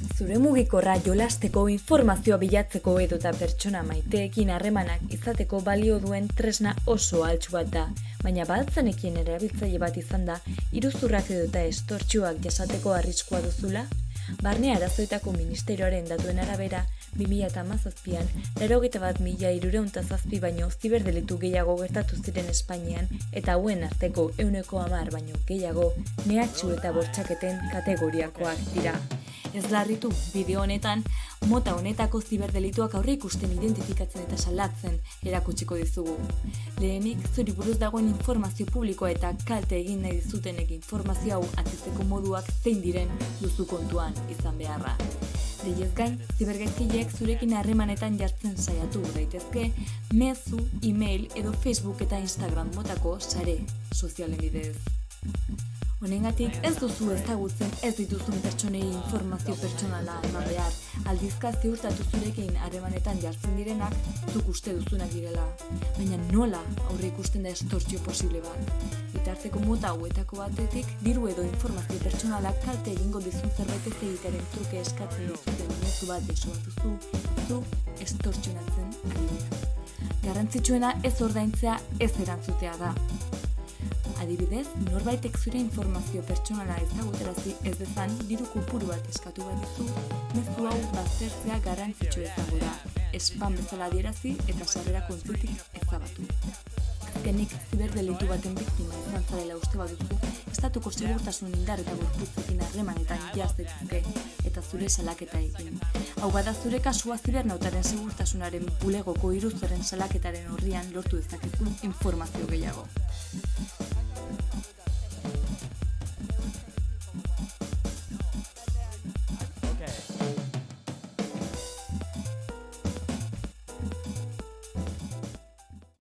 Zure mugikorra jolasteko informazioa bilatzeko edota pertsona maiteekin harremanak izateko balio duen tresna oso altxu bat da, baina baltzanekien erabiltzaile bat izan da, iruzurrak edota estortxuak jasateko arriskua duzula? Barne arazoetako ministerioaren datuen arabera, 2008an, lero bat mila irureunta zazpi baino ziberdelitu gehiago gertatu ziren Espainian, eta hauen arteko euneko amar baino gehiago, nehatxu eta bortxaketen kategoriakoak dira. Ez larritu, bideo honetan, mota honetako ziberdelituak aurre ikusten identifikatzen eta salatzen erakutsiko dizugu. Lehenik, zuri buruz dagoen informazio publikoa eta kalte egin nahi dizutenek informazio hau atizteko moduak zein diren duzu kontuan izan beharra. Deiez gain, zibergaizkileek zurekin harremanetan jartzen saiatu daitezke, mezu, e-mail edo Facebook eta Instagram motako sare sozialen bidez. Honengatik ez duzu ezagutzen ez dituzun pertsonei informazio pertsonala eman behar, aldizka ziurtatu zurekin harremanetan jartzen direnak zuk uste duzunak direla. Baina nola aurre ikusten da estortzio posible bat. Bitarteko mota hauetako batetik, diru edo informazio pertsonalak kalte egingo dizun zerbait ez egitaren truke eskatzen dizuten mezu bat desobatuzu, zu estortzionatzen ari Garrantzitsuena ez ordaintzea ez erantzutea da. Adibidez, norbaitek zure informazio pertsonala ezaguterazi ez dezan diru kopuru bat eskatu bat dizu, mezu hau baztertzea garrantzitsu ezago da, spam bezala adierazi eta sarrera kontzutik ezabatu. Azkenik, ziberdelitu baten biktima izan zarela uste baduzu, estatuko segurtasun indar eta gorputzekin harremanetan jaztetuzke eta zure salaketa egin. Hau bada zure kasua zibernautaren segurtasunaren bulegoko iruzaren salaketaren horrian lortu dezakezu informazio gehiago.